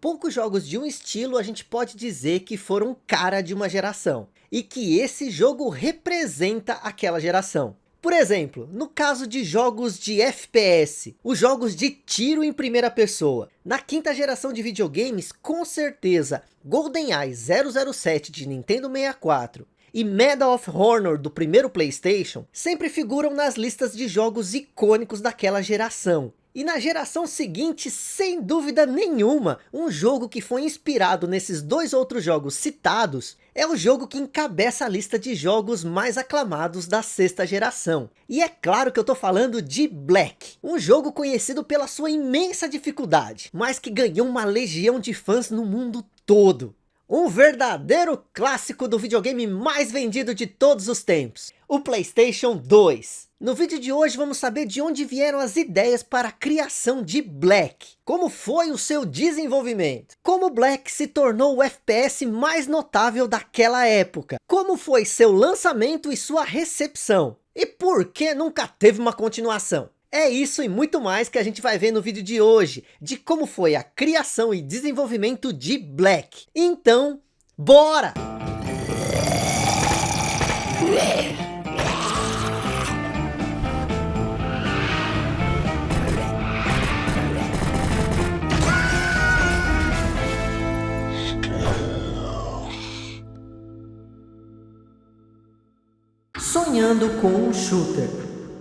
poucos jogos de um estilo a gente pode dizer que foram cara de uma geração. E que esse jogo representa aquela geração. Por exemplo, no caso de jogos de FPS, os jogos de tiro em primeira pessoa. Na quinta geração de videogames, com certeza, GoldenEye 007 de Nintendo 64 e Medal of Honor do primeiro Playstation sempre figuram nas listas de jogos icônicos daquela geração. E na geração seguinte, sem dúvida nenhuma, um jogo que foi inspirado nesses dois outros jogos citados, é o jogo que encabeça a lista de jogos mais aclamados da sexta geração. E é claro que eu tô falando de Black, um jogo conhecido pela sua imensa dificuldade, mas que ganhou uma legião de fãs no mundo todo. Um verdadeiro clássico do videogame mais vendido de todos os tempos, o Playstation 2. No vídeo de hoje vamos saber de onde vieram as ideias para a criação de Black. Como foi o seu desenvolvimento? Como Black se tornou o FPS mais notável daquela época? Como foi seu lançamento e sua recepção? E por que nunca teve uma continuação? É isso e muito mais que a gente vai ver no vídeo de hoje, de como foi a criação e desenvolvimento de Black. Então, bora! Sonhando com um shooter.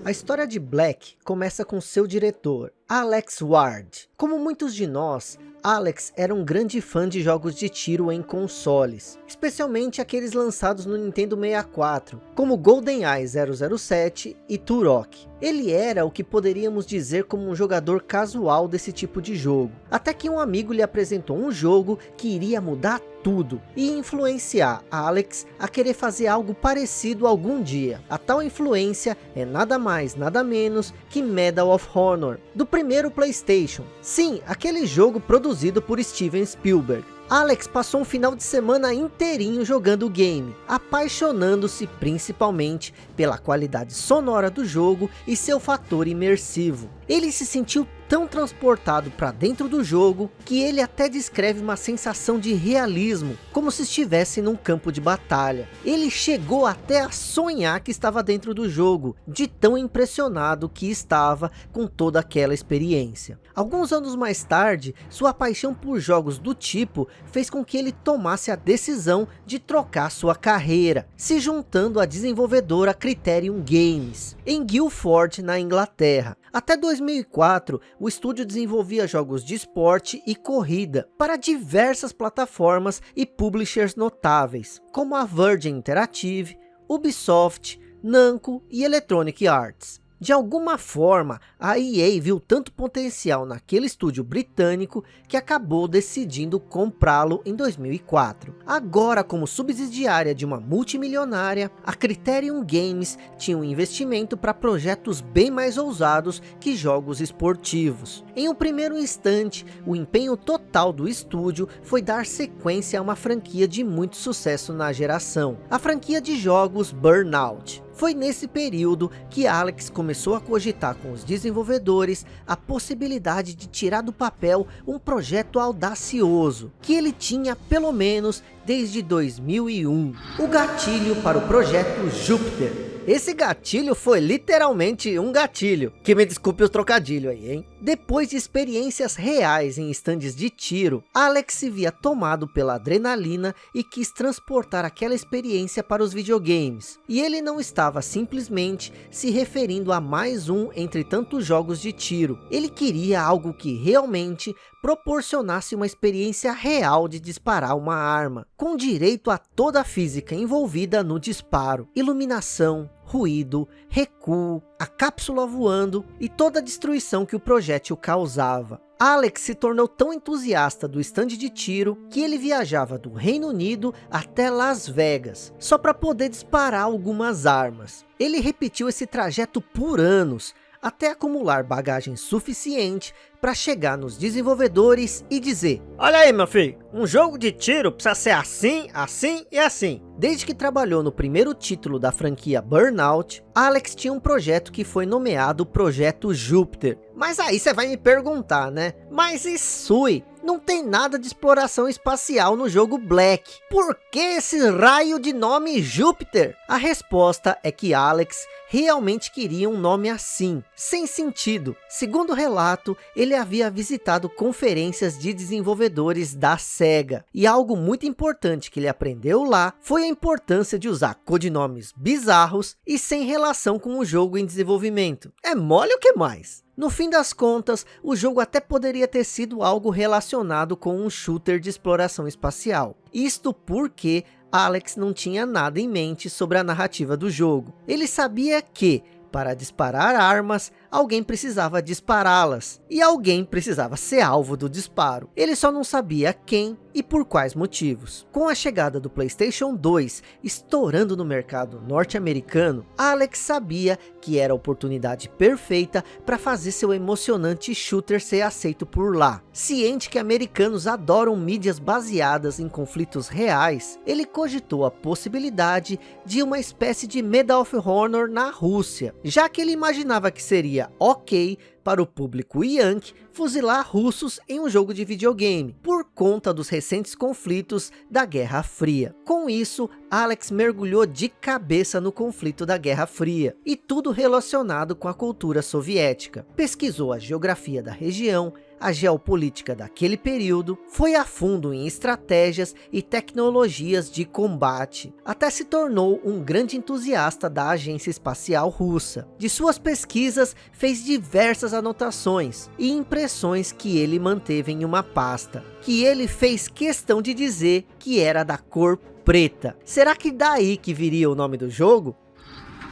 A história de Black começa com seu diretor, Alex Ward. Como muitos de nós, Alex era um grande fã de jogos de tiro em consoles, especialmente aqueles lançados no Nintendo 64, como GoldenEye 007 e Turok. Ele era o que poderíamos dizer como um jogador casual desse tipo de jogo, até que um amigo lhe apresentou um jogo que iria mudar tudo e influenciar Alex a querer fazer algo parecido algum dia. A tal influência é nada mais, nada menos que Medal of Honor, do primeiro Playstation. Sim, aquele jogo produzido por Steven Spielberg. Alex passou um final de semana inteirinho jogando o game, apaixonando-se principalmente pela qualidade sonora do jogo e seu fator imersivo. Ele se sentiu tão transportado para dentro do jogo, que ele até descreve uma sensação de realismo, como se estivesse num campo de batalha. Ele chegou até a sonhar que estava dentro do jogo, de tão impressionado que estava com toda aquela experiência. Alguns anos mais tarde, sua paixão por jogos do tipo fez com que ele tomasse a decisão de trocar sua carreira, se juntando à desenvolvedora Criterion Games, em Guildford, na Inglaterra. Até 2004, o estúdio desenvolvia jogos de esporte e corrida para diversas plataformas e publishers notáveis, como a Virgin Interactive, Ubisoft, Namco e Electronic Arts. De alguma forma, a EA viu tanto potencial naquele estúdio britânico que acabou decidindo comprá-lo em 2004. Agora, como subsidiária de uma multimilionária, a Criterion Games tinha um investimento para projetos bem mais ousados que jogos esportivos. Em um primeiro instante, o empenho total do estúdio foi dar sequência a uma franquia de muito sucesso na geração, a franquia de jogos Burnout. Foi nesse período que Alex começou a cogitar com os desenvolvedores a possibilidade de tirar do papel um projeto audacioso, que ele tinha pelo menos desde 2001. O gatilho para o projeto Júpiter. Esse gatilho foi literalmente um gatilho. Que me desculpe o trocadilho aí, hein? Depois de experiências reais em estandes de tiro, Alex se via tomado pela adrenalina e quis transportar aquela experiência para os videogames. E ele não estava simplesmente se referindo a mais um entre tantos jogos de tiro. Ele queria algo que realmente proporcionasse uma experiência real de disparar uma arma, com direito a toda a física envolvida no disparo, iluminação, ruído, recuo, a cápsula voando e toda a destruição que o projétil causava. Alex se tornou tão entusiasta do stand de tiro que ele viajava do Reino Unido até Las Vegas, só para poder disparar algumas armas. Ele repetiu esse trajeto por anos, até acumular bagagem suficiente para chegar nos desenvolvedores e dizer Olha aí meu filho, um jogo de tiro precisa ser assim, assim e assim. Desde que trabalhou no primeiro título da franquia Burnout, Alex tinha um projeto que foi nomeado Projeto Júpiter. Mas aí você vai me perguntar, né? Mas e Sui? Não tem nada de exploração espacial no jogo Black. Por que esse raio de nome Júpiter? A resposta é que Alex realmente queria um nome assim, sem sentido. Segundo o relato, ele havia visitado conferências de desenvolvedores da SEGA. E algo muito importante que ele aprendeu lá, foi a importância de usar codinomes bizarros e sem relação com o jogo em desenvolvimento. É mole o que mais? No fim das contas, o jogo até poderia ter sido algo relacionado com um shooter de exploração espacial. Isto porque Alex não tinha nada em mente sobre a narrativa do jogo. Ele sabia que, para disparar armas, alguém precisava dispará-las, e alguém precisava ser alvo do disparo. Ele só não sabia quem e por quais motivos. Com a chegada do Playstation 2 estourando no mercado norte-americano, Alex sabia que era a oportunidade perfeita para fazer seu emocionante shooter ser aceito por lá. Ciente que americanos adoram mídias baseadas em conflitos reais, ele cogitou a possibilidade de uma espécie de Medal of Honor na Rússia, já que ele imaginava que seria ok para o público Yankee fuzilar russos em um jogo de videogame, por conta dos recentes conflitos da Guerra Fria. Com isso, Alex mergulhou de cabeça no conflito da Guerra Fria, e tudo relacionado com a cultura soviética. Pesquisou a geografia da região, a geopolítica daquele período, foi a fundo em estratégias e tecnologias de combate, até se tornou um grande entusiasta da agência espacial russa. De suas pesquisas, fez diversas anotações e impressões que ele manteve em uma pasta, que ele fez questão de dizer que era da cor preta. Será que daí que viria o nome do jogo?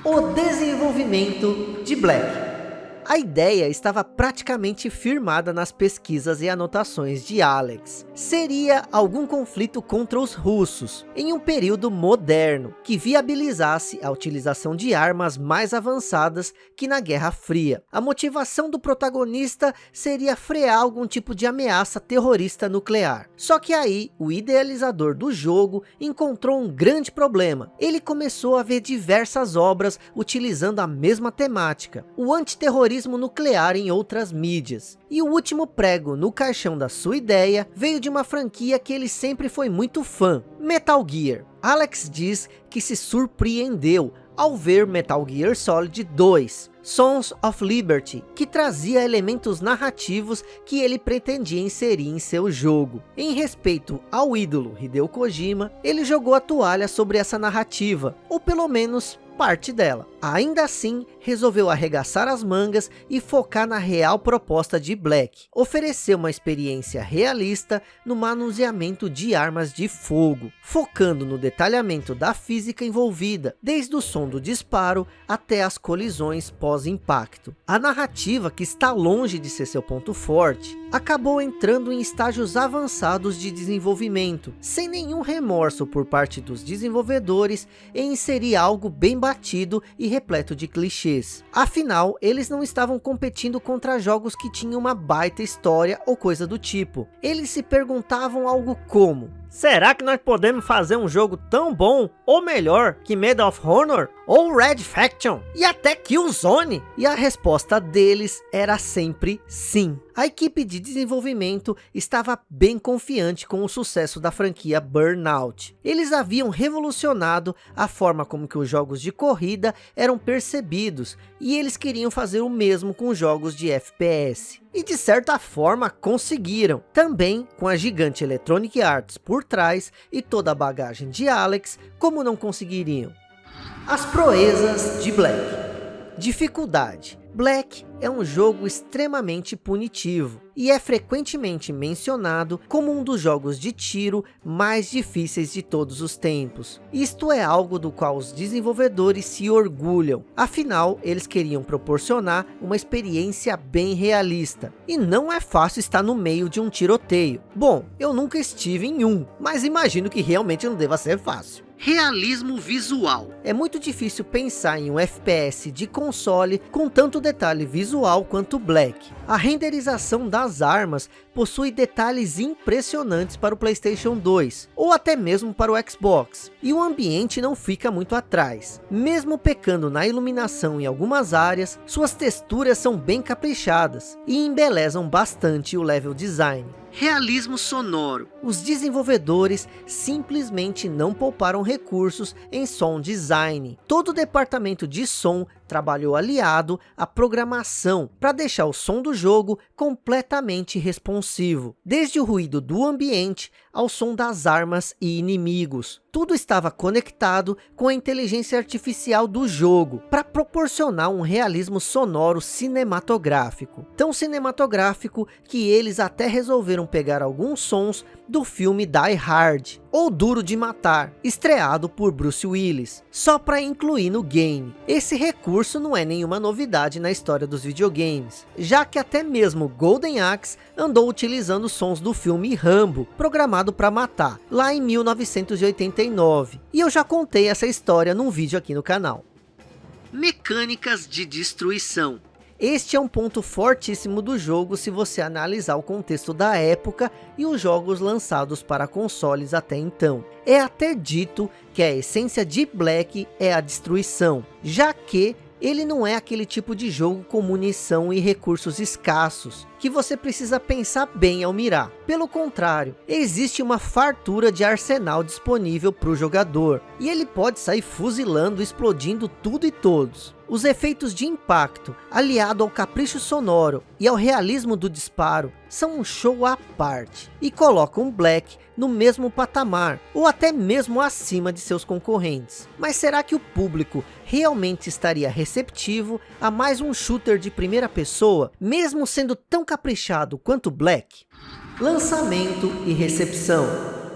O desenvolvimento de Black. A ideia estava praticamente firmada nas pesquisas e anotações de Alex. Seria algum conflito contra os russos, em um período moderno, que viabilizasse a utilização de armas mais avançadas que na Guerra Fria. A motivação do protagonista seria frear algum tipo de ameaça terrorista nuclear. Só que aí, o idealizador do jogo encontrou um grande problema. Ele começou a ver diversas obras utilizando a mesma temática. O antiterrorismo terrorismo nuclear em outras mídias. E o último prego no caixão da sua ideia veio de uma franquia que ele sempre foi muito fã, Metal Gear. Alex diz que se surpreendeu ao ver Metal Gear Solid 2, Sons of Liberty, que trazia elementos narrativos que ele pretendia inserir em seu jogo. Em respeito ao ídolo Hideo Kojima, ele jogou a toalha sobre essa narrativa, ou pelo menos parte dela. Ainda assim, resolveu arregaçar as mangas e focar na real proposta de Black. Oferecer uma experiência realista no manuseamento de armas de fogo, focando no detalhamento da física envolvida, desde o som do disparo até as colisões pós-impacto. A narrativa, que está longe de ser seu ponto forte, acabou entrando em estágios avançados de desenvolvimento, sem nenhum remorso por parte dos desenvolvedores em inserir algo bem batido e repleto de clichês. Afinal, eles não estavam competindo contra jogos que tinham uma baita história ou coisa do tipo. Eles se perguntavam algo como, Será que nós podemos fazer um jogo tão bom ou melhor que Medal of Honor ou Red Faction e até Killzone? E a resposta deles era sempre sim. A equipe de desenvolvimento estava bem confiante com o sucesso da franquia Burnout. Eles haviam revolucionado a forma como que os jogos de corrida eram percebidos e eles queriam fazer o mesmo com jogos de FPS. E de certa forma conseguiram, também com a gigante Electronic Arts por trás e toda a bagagem de Alex, como não conseguiriam. As proezas de Black. Dificuldade. Black é um jogo extremamente punitivo e é frequentemente mencionado como um dos jogos de tiro mais difíceis de todos os tempos. Isto é algo do qual os desenvolvedores se orgulham, afinal eles queriam proporcionar uma experiência bem realista. E não é fácil estar no meio de um tiroteio. Bom, eu nunca estive em um, mas imagino que realmente não deva ser fácil. Realismo visual. É muito difícil pensar em um FPS de console com tanto detalhe visual quanto Black. A renderização das armas possui detalhes impressionantes para o Playstation 2, ou até mesmo para o Xbox, e o ambiente não fica muito atrás. Mesmo pecando na iluminação em algumas áreas, suas texturas são bem caprichadas, e embelezam bastante o level design. Realismo sonoro. Os desenvolvedores simplesmente não pouparam recursos em som design. Todo o departamento de som trabalhou aliado à programação para deixar o som do jogo completamente responsivo. Desde o ruído do ambiente ao som das armas e inimigos. Tudo estava conectado com a inteligência artificial do jogo para proporcionar um realismo sonoro cinematográfico. Tão cinematográfico que eles até resolveram pegar alguns sons do filme Die Hard, ou Duro de Matar, estreado por Bruce Willis, só para incluir no game. Esse recurso não é nenhuma novidade na história dos videogames, já que até mesmo Golden Axe andou utilizando sons do filme Rambo, programado para matar, lá em 1989. E eu já contei essa história num vídeo aqui no canal. Mecânicas de destruição. Este é um ponto fortíssimo do jogo se você analisar o contexto da época e os jogos lançados para consoles até então. É até dito que a essência de Black é a destruição, já que ele não é aquele tipo de jogo com munição e recursos escassos, que você precisa pensar bem ao mirar. Pelo contrário, existe uma fartura de arsenal disponível para o jogador, e ele pode sair fuzilando, explodindo tudo e todos. Os efeitos de impacto, aliado ao capricho sonoro e ao realismo do disparo, são um show à parte e colocam Black no mesmo patamar ou até mesmo acima de seus concorrentes. Mas será que o público realmente estaria receptivo a mais um shooter de primeira pessoa, mesmo sendo tão caprichado quanto Black? Lançamento e recepção.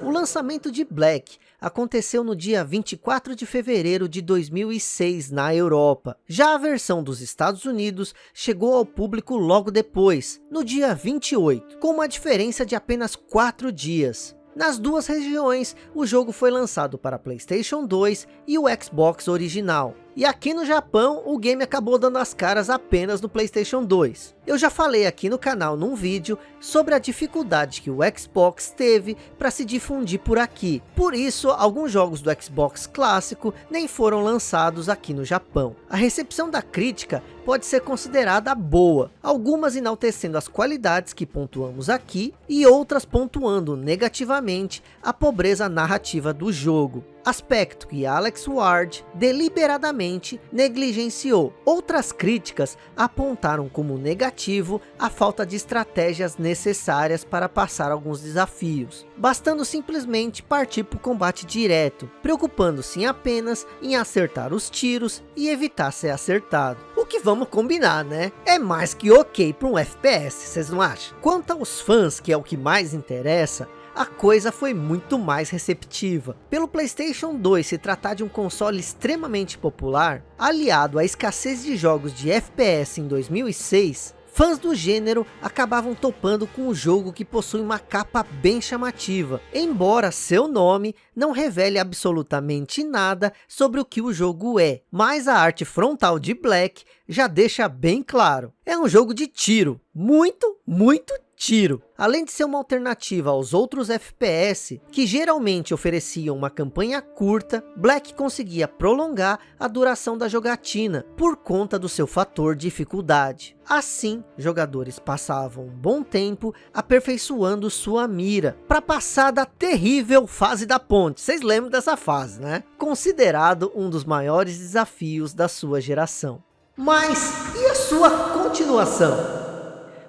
O lançamento de Black aconteceu no dia 24 de fevereiro de 2006 na Europa. Já a versão dos Estados Unidos chegou ao público logo depois, no dia 28, com uma diferença de apenas 4 dias. Nas duas regiões, o jogo foi lançado para Playstation 2 e o Xbox original. E aqui no Japão, o game acabou dando as caras apenas no Playstation 2. Eu já falei aqui no canal num vídeo sobre a dificuldade que o Xbox teve para se difundir por aqui. Por isso, alguns jogos do Xbox clássico nem foram lançados aqui no Japão. A recepção da crítica pode ser considerada boa, algumas enaltecendo as qualidades que pontuamos aqui e outras pontuando negativamente a pobreza narrativa do jogo aspecto que Alex Ward deliberadamente negligenciou. Outras críticas apontaram como negativo a falta de estratégias necessárias para passar alguns desafios, bastando simplesmente partir para o combate direto, preocupando-se apenas em acertar os tiros e evitar ser acertado. Que vamos combinar, né? É mais que ok para um FPS, vocês não acham? Quanto aos fãs, que é o que mais interessa, a coisa foi muito mais receptiva. Pelo Playstation 2 se tratar de um console extremamente popular, aliado à escassez de jogos de FPS em 2006, Fãs do gênero acabavam topando com o jogo que possui uma capa bem chamativa, embora seu nome não revele absolutamente nada sobre o que o jogo é, mas a arte frontal de Black já deixa bem claro. É um jogo de tiro, muito, muito tiro. Além de ser uma alternativa aos outros FPS, que geralmente ofereciam uma campanha curta, Black conseguia prolongar a duração da jogatina, por conta do seu fator dificuldade. Assim, jogadores passavam um bom tempo aperfeiçoando sua mira, para passar da terrível fase da ponte. Vocês lembram dessa fase, né? Considerado um dos maiores desafios da sua geração. Mas, e a sua continuação?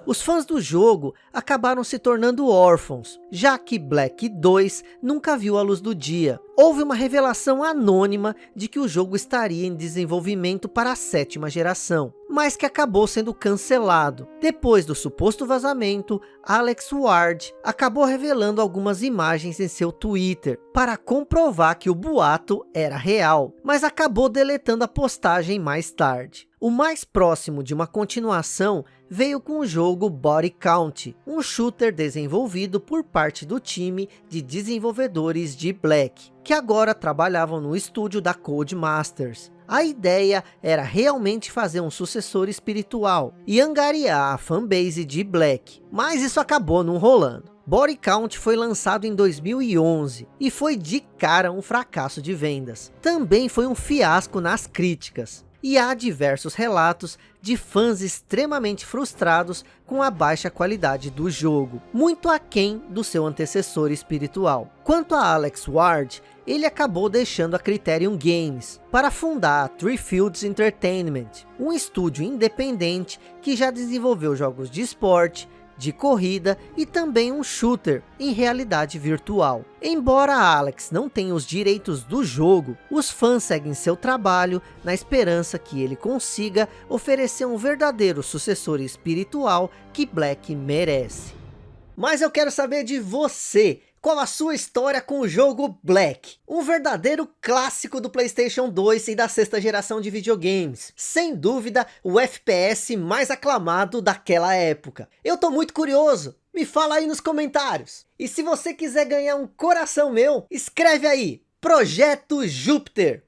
Os fãs do jogo acabaram se tornando órfãos, já que Black 2 nunca viu a luz do dia. Houve uma revelação anônima de que o jogo estaria em desenvolvimento para a sétima geração, mas que acabou sendo cancelado. Depois do suposto vazamento, Alex Ward acabou revelando algumas imagens em seu Twitter, para comprovar que o boato era real, mas acabou deletando a postagem mais tarde. O mais próximo de uma continuação veio com o jogo Body Count, um shooter desenvolvido por parte do time de desenvolvedores de Black, que agora trabalhavam no estúdio da Codemasters. A ideia era realmente fazer um sucessor espiritual e angariar a fanbase de Black, mas isso acabou não rolando. Body Count foi lançado em 2011 e foi de cara um fracasso de vendas. Também foi um fiasco nas críticas. E há diversos relatos de fãs extremamente frustrados com a baixa qualidade do jogo, muito aquém do seu antecessor espiritual. Quanto a Alex Ward, ele acabou deixando a Criterion Games para fundar a Three Fields Entertainment, um estúdio independente que já desenvolveu jogos de esporte, de corrida e também um shooter em realidade virtual. Embora Alex não tenha os direitos do jogo, os fãs seguem seu trabalho na esperança que ele consiga oferecer um verdadeiro sucessor espiritual que Black merece. Mas eu quero saber de você, qual a sua história com o jogo Black? Um verdadeiro clássico do Playstation 2 e da sexta geração de videogames. Sem dúvida, o FPS mais aclamado daquela época. Eu tô muito curioso. Me fala aí nos comentários. E se você quiser ganhar um coração meu, escreve aí. Projeto Júpiter.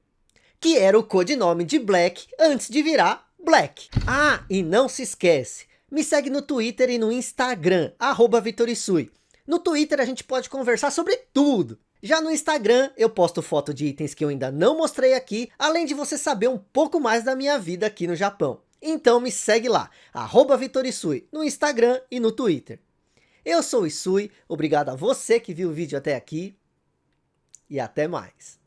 Que era o codinome de Black antes de virar Black. Ah, e não se esquece. Me segue no Twitter e no Instagram, arroba Vitorisui. No Twitter a gente pode conversar sobre tudo. Já no Instagram eu posto foto de itens que eu ainda não mostrei aqui, além de você saber um pouco mais da minha vida aqui no Japão. Então me segue lá, arroba Vitorisui, no Instagram e no Twitter. Eu sou o Isui, obrigado a você que viu o vídeo até aqui e até mais.